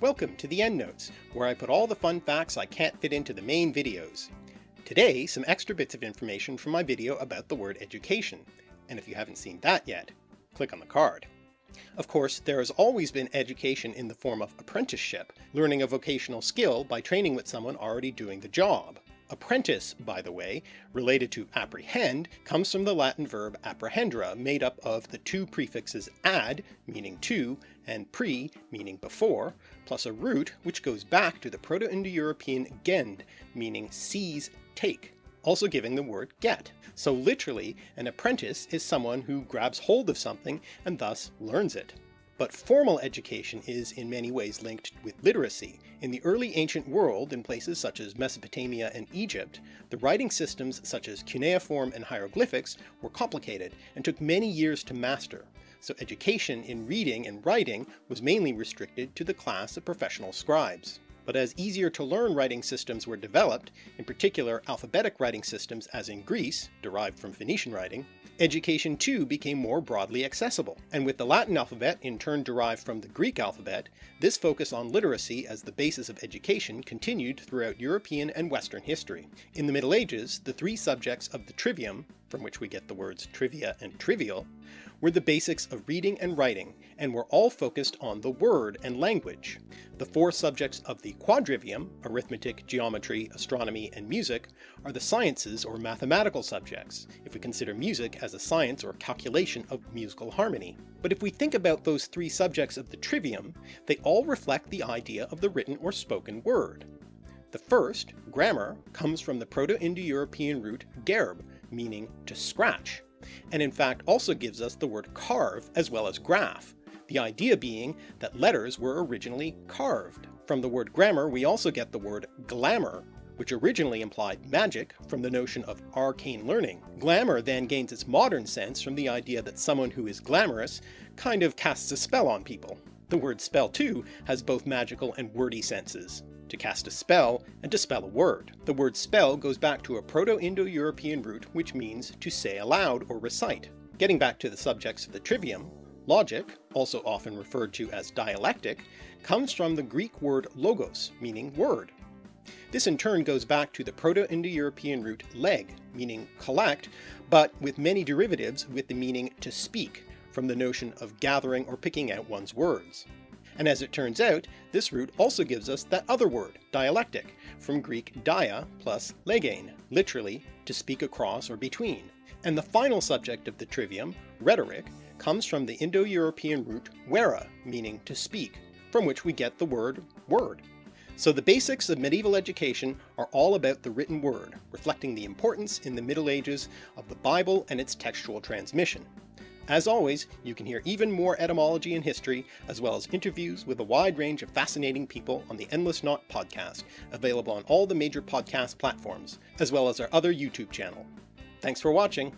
Welcome to the EndNotes, where I put all the fun facts I can't fit into the main videos. Today, some extra bits of information from my video about the word education, and if you haven't seen that yet, click on the card. Of course, there has always been education in the form of apprenticeship, learning a vocational skill by training with someone already doing the job. Apprentice, by the way, related to apprehend, comes from the Latin verb apprehendere, made up of the two prefixes ad, meaning to, and pre, meaning before, plus a root which goes back to the Proto-Indo-European gend, meaning seize, take, also giving the word get. So literally, an apprentice is someone who grabs hold of something and thus learns it. But formal education is in many ways linked with literacy. In the early ancient world, in places such as Mesopotamia and Egypt, the writing systems such as cuneiform and hieroglyphics were complicated and took many years to master, so education in reading and writing was mainly restricted to the class of professional scribes. But as easier to learn writing systems were developed, in particular alphabetic writing systems as in Greece, derived from Phoenician writing, education too became more broadly accessible, and with the Latin alphabet in turn derived from the Greek alphabet, this focus on literacy as the basis of education continued throughout European and Western history. In the Middle Ages, the three subjects of the trivium, from which we get the words trivia and trivial, were the basics of reading and writing, and were all focused on the word and language. The four subjects of the quadrivium, arithmetic, geometry, astronomy, and music, are the sciences or mathematical subjects, if we consider music as a science or calculation of musical harmony. But if we think about those three subjects of the trivium, they all reflect the idea of the written or spoken word. The first, grammar, comes from the Proto-Indo-European root gerb, meaning to scratch, and in fact also gives us the word carve as well as graph, the idea being that letters were originally carved. From the word grammar we also get the word glamour, which originally implied magic from the notion of arcane learning. Glamour then gains its modern sense from the idea that someone who is glamorous kind of casts a spell on people. The word spell too has both magical and wordy senses to cast a spell, and to spell a word. The word spell goes back to a Proto-Indo-European root which means to say aloud or recite. Getting back to the subjects of the trivium, logic, also often referred to as dialectic, comes from the Greek word logos, meaning word. This in turn goes back to the Proto-Indo-European root leg, meaning collect, but with many derivatives with the meaning to speak, from the notion of gathering or picking out one's words. And as it turns out, this root also gives us that other word, dialectic, from Greek dia plus legein, literally to speak across or between. And the final subject of the trivium, rhetoric, comes from the Indo-European root wera, meaning to speak, from which we get the word word. So the basics of medieval education are all about the written word, reflecting the importance in the Middle Ages of the Bible and its textual transmission. As always, you can hear even more etymology and history, as well as interviews with a wide range of fascinating people on the Endless Knot podcast, available on all the major podcast platforms, as well as our other YouTube channel. Thanks for watching!